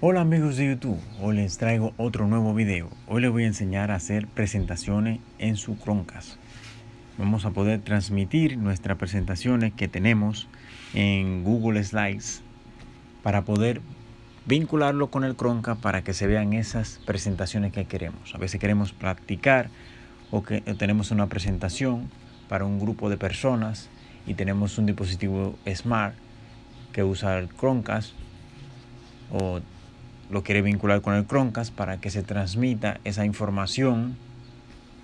Hola amigos de YouTube, hoy les traigo otro nuevo video. Hoy les voy a enseñar a hacer presentaciones en su Chromecast. Vamos a poder transmitir nuestras presentaciones que tenemos en Google Slides para poder vincularlo con el Chromecast para que se vean esas presentaciones que queremos. A veces queremos practicar o que tenemos una presentación para un grupo de personas y tenemos un dispositivo Smart que usa el Chromecast o lo quiere vincular con el Chromecast para que se transmita esa información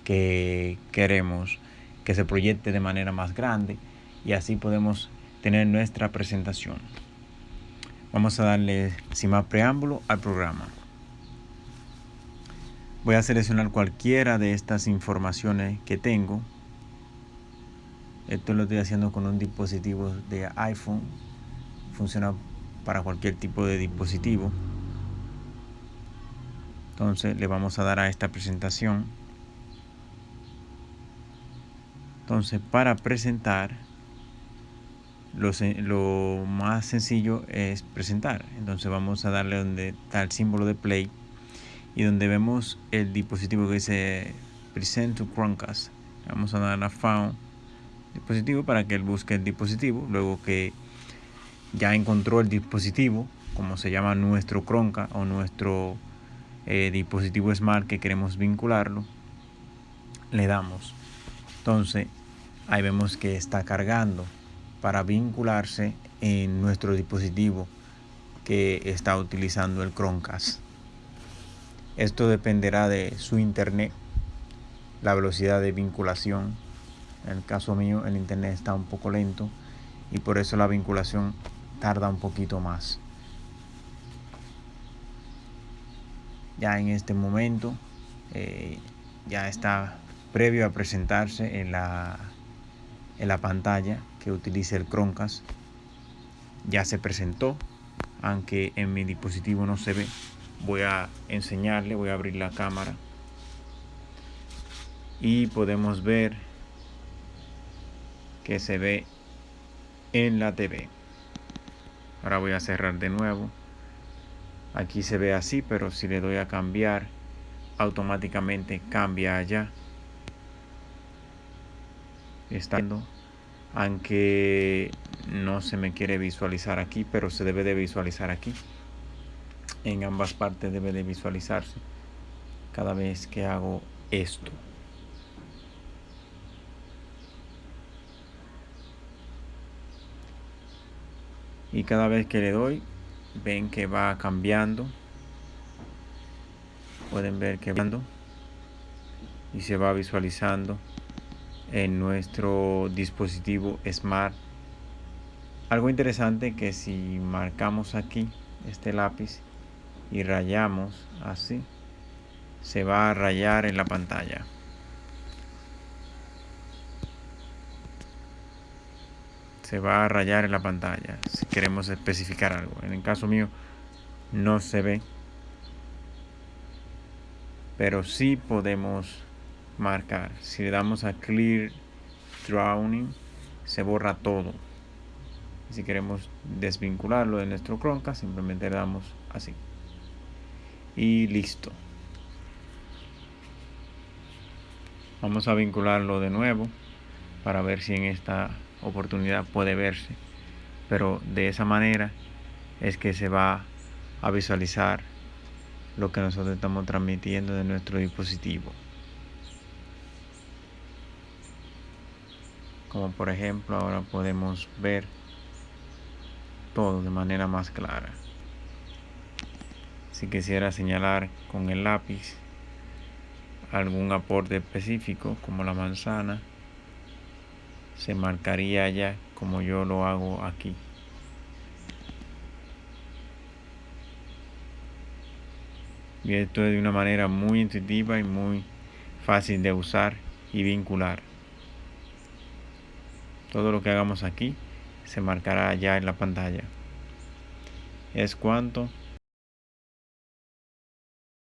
que queremos que se proyecte de manera más grande y así podemos tener nuestra presentación. Vamos a darle sin más preámbulo al programa. Voy a seleccionar cualquiera de estas informaciones que tengo. Esto lo estoy haciendo con un dispositivo de iPhone. Funciona para cualquier tipo de dispositivo entonces le vamos a dar a esta presentación. Entonces para presentar lo, más sencillo es presentar. Entonces vamos a darle donde está el símbolo de play y donde vemos el dispositivo que dice present to Chromecast vamos a dar a found dispositivo para que él busque el dispositivo. Luego que ya encontró el dispositivo como se llama nuestro Chromecast o nuestro eh, dispositivo Smart que queremos vincularlo, le damos. Entonces, ahí vemos que está cargando para vincularse en nuestro dispositivo que está utilizando el Chromecast. Esto dependerá de su internet, la velocidad de vinculación. En el caso mío, el internet está un poco lento y por eso la vinculación tarda un poquito más. Ya en este momento eh, ya está previo a presentarse en la, en la pantalla que utilice el Chromecast. Ya se presentó aunque en mi dispositivo no se ve. Voy a enseñarle voy a abrir la cámara. Y podemos ver que se ve en la TV ahora voy a cerrar de nuevo aquí se ve así pero si le doy a cambiar automáticamente cambia allá. Estando aunque no se me quiere visualizar aquí pero se debe de visualizar aquí. En ambas partes debe de visualizarse cada vez que hago esto. Y cada vez que le doy ven que va cambiando pueden ver que va y se va visualizando en nuestro dispositivo smart. Algo interesante que si marcamos aquí este lápiz y rayamos así se va a rayar en la pantalla se va a rayar en la pantalla si queremos especificar algo. En el caso mío no se ve, pero sí podemos marcar. Si le damos a Clear Drawing, se borra todo. Si queremos desvincularlo de nuestro Chromecast, simplemente le damos así. Y listo. Vamos a vincularlo de nuevo para ver si en esta oportunidad puede verse. Pero de esa manera es que se va a visualizar lo que nosotros estamos transmitiendo de nuestro dispositivo. Como por ejemplo ahora podemos ver todo de manera más clara. Si quisiera señalar con el lápiz algún aporte específico como la manzana se marcaría ya como yo lo hago aquí. Y esto es de una manera muy intuitiva y muy fácil de usar y vincular. Todo lo que hagamos aquí se marcará ya en la pantalla. Es cuanto